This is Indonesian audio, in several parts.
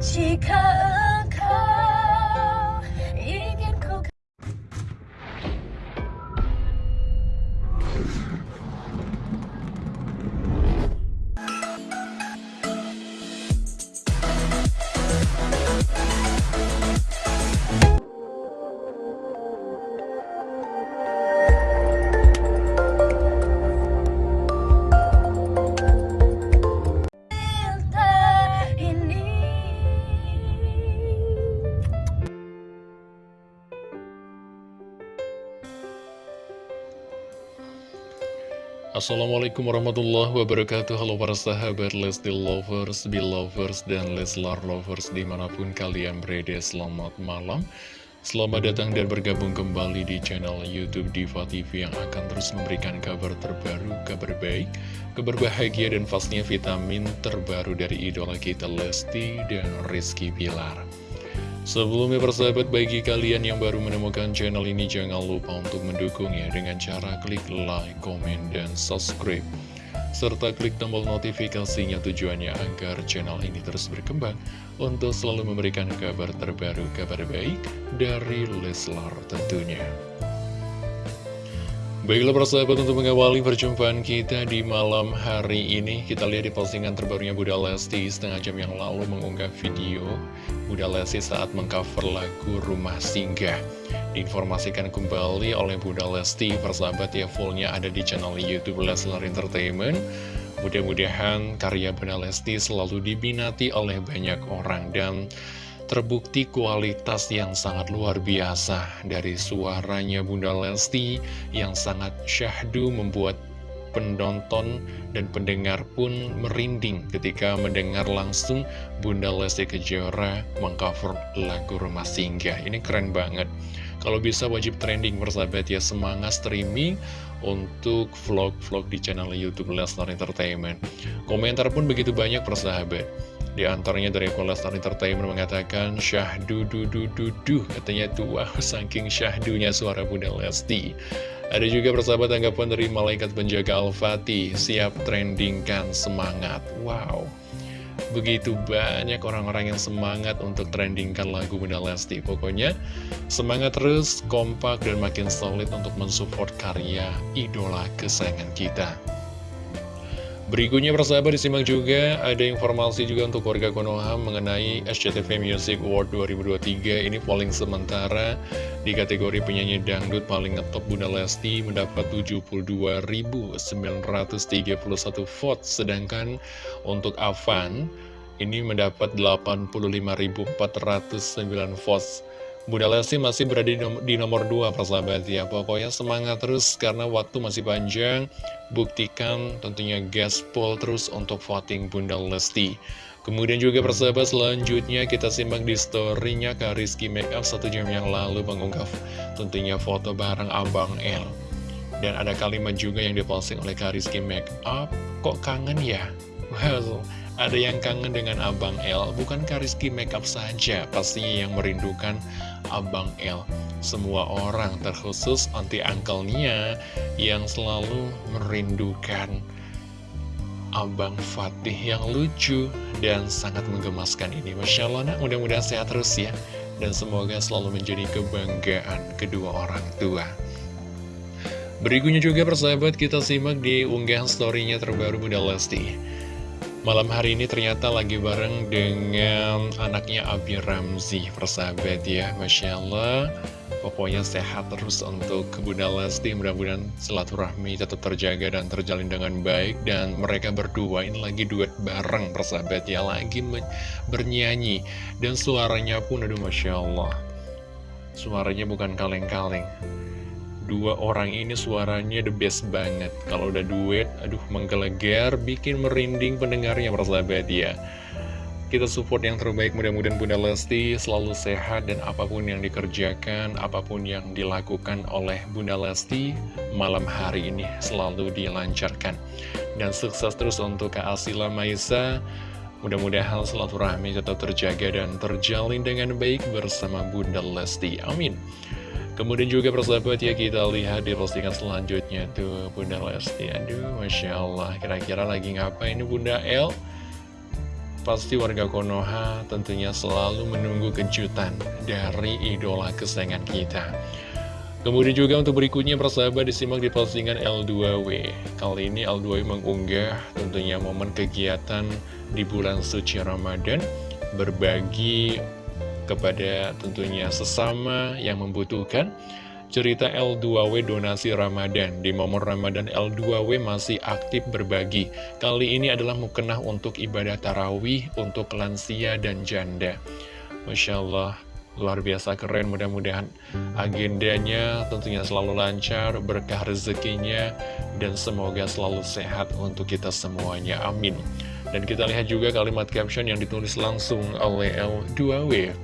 起看 Assalamualaikum warahmatullahi wabarakatuh. Halo para sahabat Lesti Lovers, Belovers, dan Leslar Lovers di mana pun kalian berada Selamat malam. Selamat datang dan bergabung kembali di channel Youtube Diva TV Yang akan terus memberikan kabar terbaru, kabar baik Kabar bahagia dan pastinya vitamin terbaru dari idola kita Lesti dan Rizky Pilar Sebelumnya persahabat bagi kalian yang baru menemukan channel ini jangan lupa untuk mendukungnya dengan cara klik like, komen, dan subscribe serta klik tombol notifikasinya tujuannya agar channel ini terus berkembang untuk selalu memberikan kabar terbaru, kabar baik dari Leslar tentunya. Baiklah persahabat untuk mengawali perjumpaan kita di malam hari ini Kita lihat di postingan terbarunya Bunda Lesti setengah jam yang lalu mengunggah video Bunda Lesti saat mengcover lagu Rumah Singgah. Diinformasikan kembali oleh Bunda Lesti persahabat ya fullnya ada di channel Youtube Leslar Entertainment. Mudah-mudahan karya Bunda Lesti selalu dibinati oleh banyak orang dan terbukti kualitas yang sangat luar biasa dari suaranya Bunda Lesti yang sangat syahdu membuat penonton dan pendengar pun merinding ketika mendengar langsung Bunda Lesti Kejora mengcover lagu Rumah Singgah. Ini keren banget. Kalau bisa wajib trending persahabat ya semangat streaming untuk vlog-vlog di channel Youtube Lesnar Entertainment. Komentar pun begitu banyak persahabat. Di antaranya dari Kolestar Entertainment mengatakan syahdu du du du du katanya tuh wah saking syahdunya suara Bunda Lesti. Ada juga persahabat tanggapan dari malaikat penjaga Al-Fatih siap trendingkan semangat. Wow. Begitu banyak orang-orang yang semangat untuk trendingkan lagu Bunda Lesti Pokoknya semangat terus, kompak, dan makin solid untuk mensupport karya idola kesayangan kita Berikutnya persahabat disimak juga ada informasi juga untuk warga Konoha mengenai SCTV Music Award 2023 ini polling sementara di kategori penyanyi dangdut paling ngetop Bunda Lesti mendapat 72.931 vote sedangkan untuk Avan ini mendapat 85.409 votes Bunda Lesti masih berada di nomor, nomor 2 persahabat ya. Pokoknya semangat terus karena waktu masih panjang. Buktikan tentunya gaspol terus untuk voting Bunda Lesti. Kemudian juga persahabat selanjutnya kita simak di storynya Kak Rizky Makeup satu jam yang lalu mengunggah tentunya foto bareng Abang L Dan ada kalimat juga yang diposting oleh Kak Rizky Makeup Kok kangen ya? Well, ada yang kangen dengan Abang L Bukan Kariski Makeup saja Pastinya yang merindukan Abang L Semua orang terkhusus anti Nia Yang selalu merindukan Abang Fatih yang lucu Dan sangat menggemaskan ini. Masya Allah nah, mudah-mudahan sehat terus ya. Dan semoga selalu menjadi kebanggaan kedua orang tua. Berikutnya juga persahabat kita simak di unggahan storynya terbaru Bunda Lesti Malam hari ini ternyata lagi bareng dengan anaknya Abi Ramzi Persahabat ya, Masya Allah. Pokoknya sehat terus untuk Bunda Lesti. Mudah-mudahan silaturahmi tetap terjaga dan terjalin dengan baik. Dan mereka berdua ini lagi duet bareng persahabat ya Lagi bernyanyi. Dan suaranya pun aduh Masya Allah. Suaranya bukan kaleng-kaleng Dua orang ini suaranya the best banget Kalau udah duet, aduh menggelegar Bikin merinding pendengarnya persahabat ya Kita support yang terbaik Mudah-mudahan Bunda Lesti selalu sehat Dan apa pun yang dikerjakan Apa pun yang dilakukan oleh Bunda Lesti Malam hari ini selalu dilancarkan Dan sukses terus untuk Kak Asila Maisa Mudah-mudahan silaturahmi tetap terjaga dan terjalin dengan baik bersama Bunda Lesti. Amin. Kemudian juga persahabat ya kita lihat di postingan selanjutnya tuh Bunda Lesti. Aduh Masya Allah kira-kira lagi ngapain ini Bunda L pasti warga Konoha tentunya selalu menunggu kejutan dari idola kesayangan kita. Kemudian juga untuk berikutnya persahabat disimak di postingan L2W Kali ini L2W mengunggah tentunya momen kegiatan di bulan suci Ramadan Berbagi kepada tentunya sesama yang membutuhkan. Cerita L2W donasi Ramadan. Di momen Ramadan L2W masih aktif berbagi. Kali ini adalah mukenah untuk ibadah tarawih untuk lansia dan janda. Masya Allah Luar biasa keren, mudah-mudahan agendanya tentunya selalu lancar, berkah rezekinya, dan semoga selalu sehat untuk kita semuanya. Amin. Dan kita lihat juga kalimat caption yang ditulis langsung oleh L2W.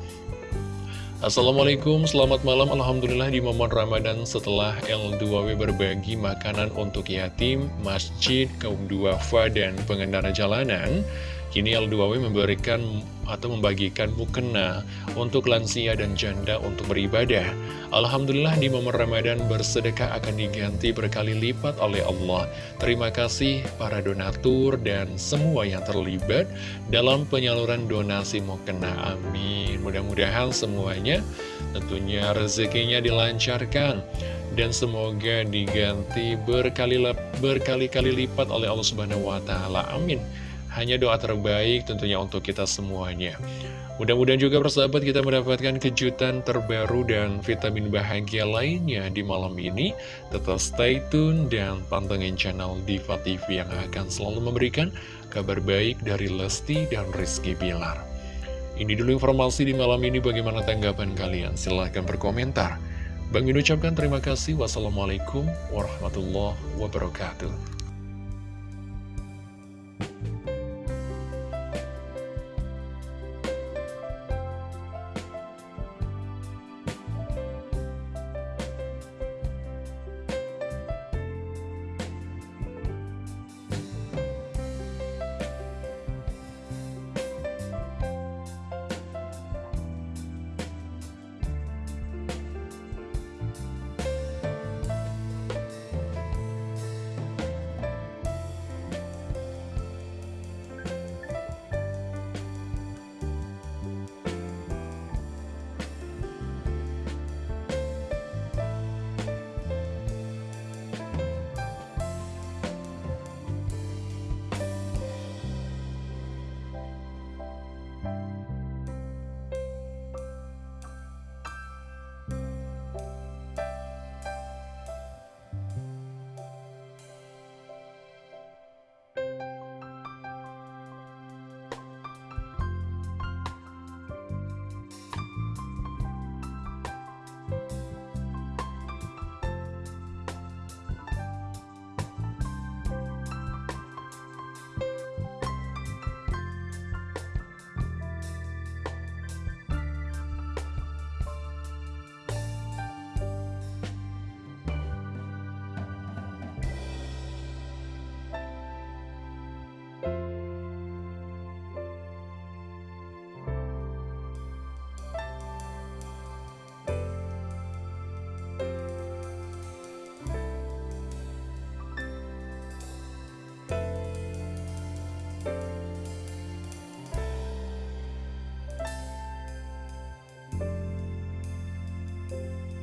Assalamualaikum, selamat malam Alhamdulillah di momen Ramadan setelah L2W berbagi makanan untuk yatim, masjid, kaum duafa, dan pengendara jalanan Kini L2W memberikan atau membagikan mukena untuk lansia dan janda untuk beribadah. Alhamdulillah di momen Ramadan bersedekah akan diganti berkali lipat oleh Allah. Terima kasih para donatur dan semua yang terlibat dalam penyaluran donasi mukena. Amin. Mudah-mudahan semuanya tentunya rezekinya dilancarkan dan semoga diganti berkali-kali lipat oleh Allah Subhanahu wa taala. Amin. Hanya doa terbaik tentunya untuk kita semuanya. Mudah-mudahan juga persahabat kita mendapatkan kejutan terbaru dan vitamin bahagia lainnya di malam ini. Tetap stay tune dan pantengin channel Diva TV yang akan selalu memberikan kabar baik dari Lesti dan Rizky Bilar. Ini dulu informasi di malam ini bagaimana tanggapan kalian? Silahkan berkomentar. Bang ucapkan terima kasih. Wassalamualaikum warahmatullahi wabarakatuh.